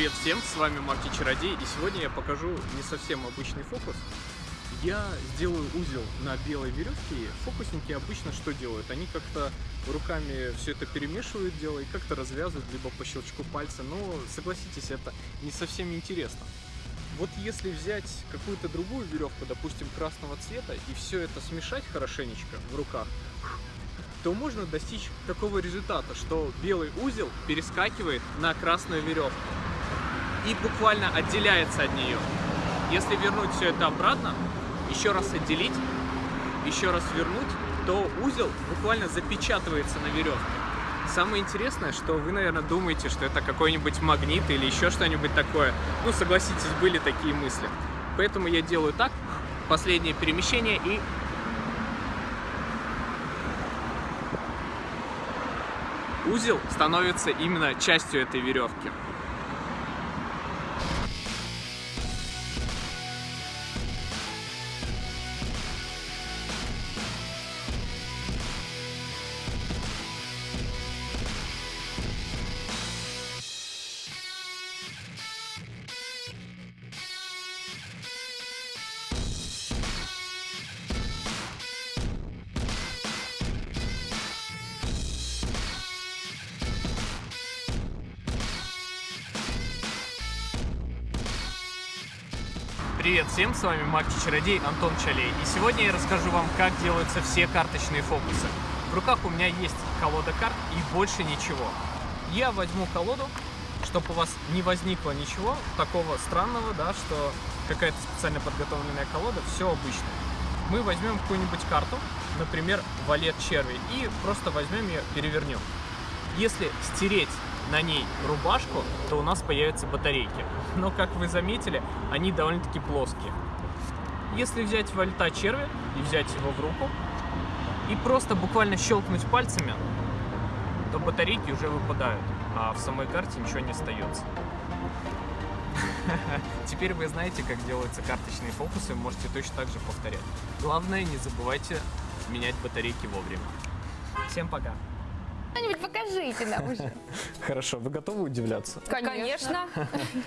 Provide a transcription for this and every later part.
Привет всем, с вами Марти Чародей, и сегодня я покажу не совсем обычный фокус. Я сделаю узел на белой веревке. Фокусники обычно что делают? Они как-то руками все это перемешивают дело и как-то развязывают, либо по щелчку пальца. Но согласитесь, это не совсем интересно. Вот если взять какую-то другую веревку, допустим, красного цвета, и все это смешать хорошенечко в руках, то можно достичь такого результата, что белый узел перескакивает на красную веревку и буквально отделяется от нее. Если вернуть все это обратно, еще раз отделить, еще раз вернуть, то узел буквально запечатывается на веревке. Самое интересное, что вы, наверное, думаете, что это какой-нибудь магнит или еще что-нибудь такое. Ну, согласитесь, были такие мысли. Поэтому я делаю так, последнее перемещение и узел становится именно частью этой веревки. Привет всем, с вами Маг Чародей Антон Чалей. И сегодня я расскажу вам, как делаются все карточные фокусы. В руках у меня есть колода карт и больше ничего. Я возьму колоду, чтобы у вас не возникло ничего такого странного, да, что какая-то специально подготовленная колода, все обычно. Мы возьмем какую-нибудь карту, например, валет черви, и просто возьмем ее, перевернем. Если стереть на ней рубашку, то у нас появятся батарейки. Но, как вы заметили, они довольно-таки плоские. Если взять вольта черви и взять его в руку, и просто буквально щелкнуть пальцами, то батарейки уже выпадают, а в самой карте ничего не остается. Теперь вы знаете, как делаются карточные фокусы, можете точно так же повторять. Главное, не забывайте менять батарейки вовремя. Всем пока! Покажите нам уже. Хорошо, вы готовы удивляться? Конечно.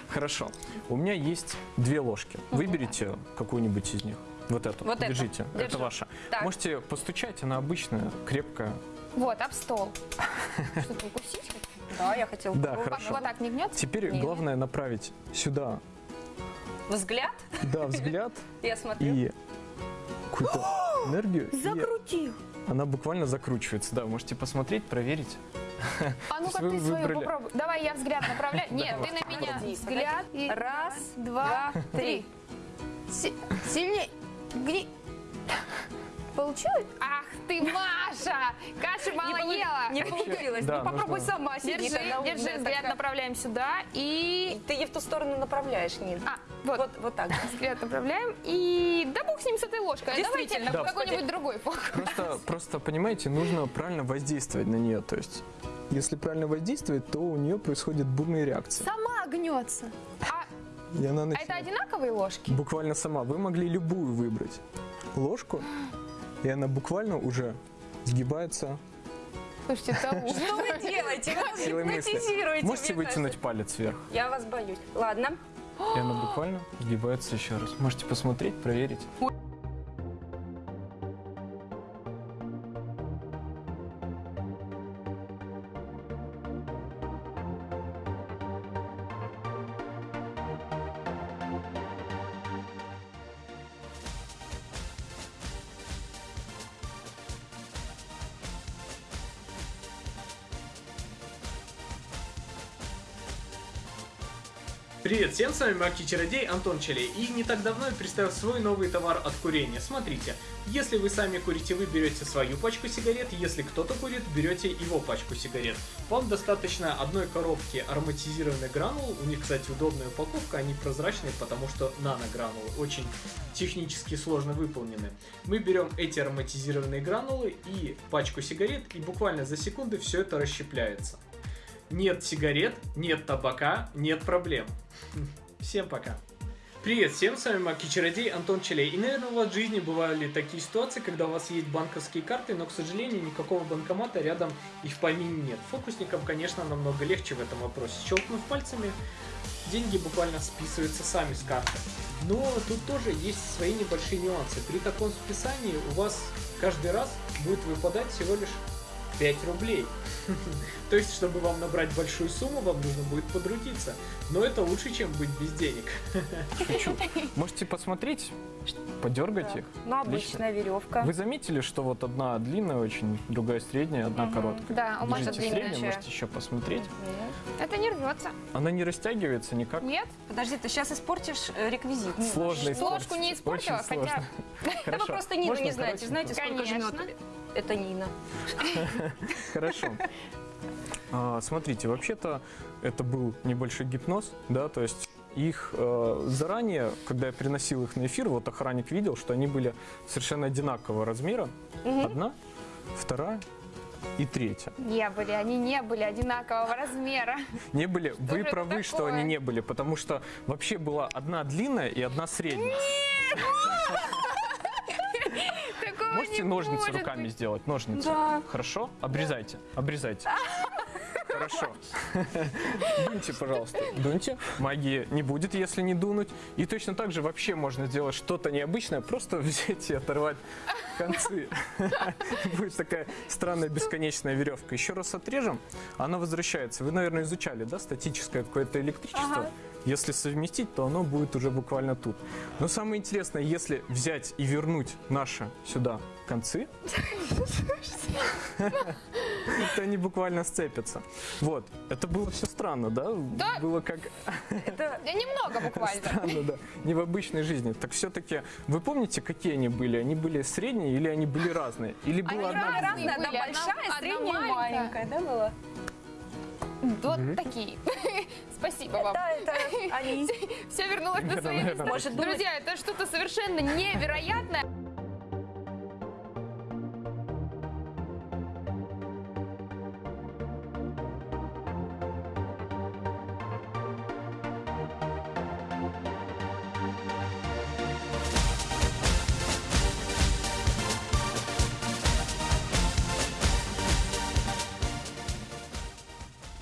Хорошо. У меня есть две ложки. Выберите какую-нибудь из них. Вот эту. Вот эту. Держите. Держу. Это ваша. Так. Можете постучать, она обычная, крепкая. Вот, об стол. Что-то укусить? Да, я хотела Да, хорошо. Вот так не гнется? Теперь Не. главное направить сюда, Взгляд, да, взгляд я смотрю. и какую-то энергию. и Закрутил. Она буквально закручивается. Да, можете посмотреть, проверить. А ну-ка ты свою выбрали- попробуй. Давай я взгляд направляю. Нет, ты на меня. Взгляд. Раз, два, три. Си- Сильней. Гни. Получилось? Ах ты, Маша! Каши мало полу- ела. Не получилось. да, ну попробуй нужно- сама. сидит Держи, она держи, взгляд такая. направляем сюда и... Ты ее в ту сторону направляешь, Нин. А, вот, Вот, вот так. взгляд направляем и... Да бог с ним, с этой ложкой. А Давайте Да. какой-нибудь другой фокус. Просто, просто, понимаете, нужно правильно воздействовать на нее. То есть, если правильно воздействовать, то у нее происходит бурная реакция. Сама гнется. А, И она а начинает- это одинаковые ложки? Буквально сама. Вы могли любую выбрать ложку, и она буквально уже сгибается Слушайте, ужас. Что вы делаете? Вы гипнотизируете, Можете вытянуть палец вверх. Я вас боюсь. Ладно. и она буквально сгибается еще раз. Можете посмотреть, проверить. Привет всем, с вами Марки Чародей Антон Челей. И не так давно я представил свой новый товар от курения. Смотрите, если вы сами курите, вы берете свою пачку сигарет, если кто-то курит, берете его пачку сигарет. Вам достаточно одной коробки ароматизированных гранул, у них, кстати, удобная упаковка, они прозрачные, потому что наногранулы очень технически сложно выполнены. Мы берем эти ароматизированные гранулы и пачку сигарет, и буквально за секунды все это расщепляется. Нет сигарет, нет табака, нет проблем. Всем пока. Привет всем, с вами Маки Чародей Антон Челей. И, наверное, у вас в жизни бывали такие ситуации, когда у вас есть банковские карты, но, к сожалению, никакого банкомата рядом и в помине нет. Фокусникам, конечно, намного легче в этом вопросе. Щелкнув пальцами, деньги буквально списываются сами с карты. Но тут тоже есть свои небольшие нюансы. При таком списании у вас каждый раз будет выпадать всего лишь 5 рублей. То есть, чтобы вам набрать большую сумму, вам нужно будет подрудиться. Но это лучше, чем быть без денег. Шучу. Можете посмотреть, подергать их. Ну, обычная веревка. Вы заметили, что вот одна длинная очень, другая средняя, одна короткая? Да, у Маши длинная. среднюю, можете еще посмотреть. Это не рвется. Она не растягивается никак. Нет? Подожди, ты сейчас испортишь э, реквизит. Сложно Ложку испортить. не испортила, Очень хотя-. Да вы просто Нину не знаете. Знаете, сколько Конечно. жмет? Это Нина. Хорошо. А, Смотрите, вообще-то это был небольшой гипноз, да, то есть их э, заранее, когда я приносил их на эфир, вот охранник видел, что они были совершенно одинакового размера. Одна, вторая и третья. Не были, они не были одинакового размера. Не были, вы же это правы, что такое? они не были, потому что вообще была одна длинная и одна средняя. Такого Можете не ножницы может руками быть. сделать? Ножницы. Да. Хорошо? Обрезайте. Обрезайте. Хорошо. Дуньте, пожалуйста. Дуньте. Магии не будет, если не дунуть. И точно так же вообще можно сделать что-то необычное, просто взять и оторвать концы. Будет такая странная бесконечная веревка. Еще раз отрежем, она возвращается. Вы, наверное, изучали, да, статическое какое-то электричество? Если совместить, то оно будет уже буквально тут. Но самое интересное, если взять и вернуть наши сюда концы, то они буквально сцепятся. Вот, это было все странно, да? Да. Было как Это немного буквально. странно, да. Не в обычной жизни. Так все-таки, вы помните, какие они были? Они были средние или они были разные? Или была одна разные. разная, одна большая, средняя, маленькая. маленькая, да, была? Вот такие. Спасибо вам. Да, это они. Все вернулось на свои места. Друзья, это что-то совершенно невероятное.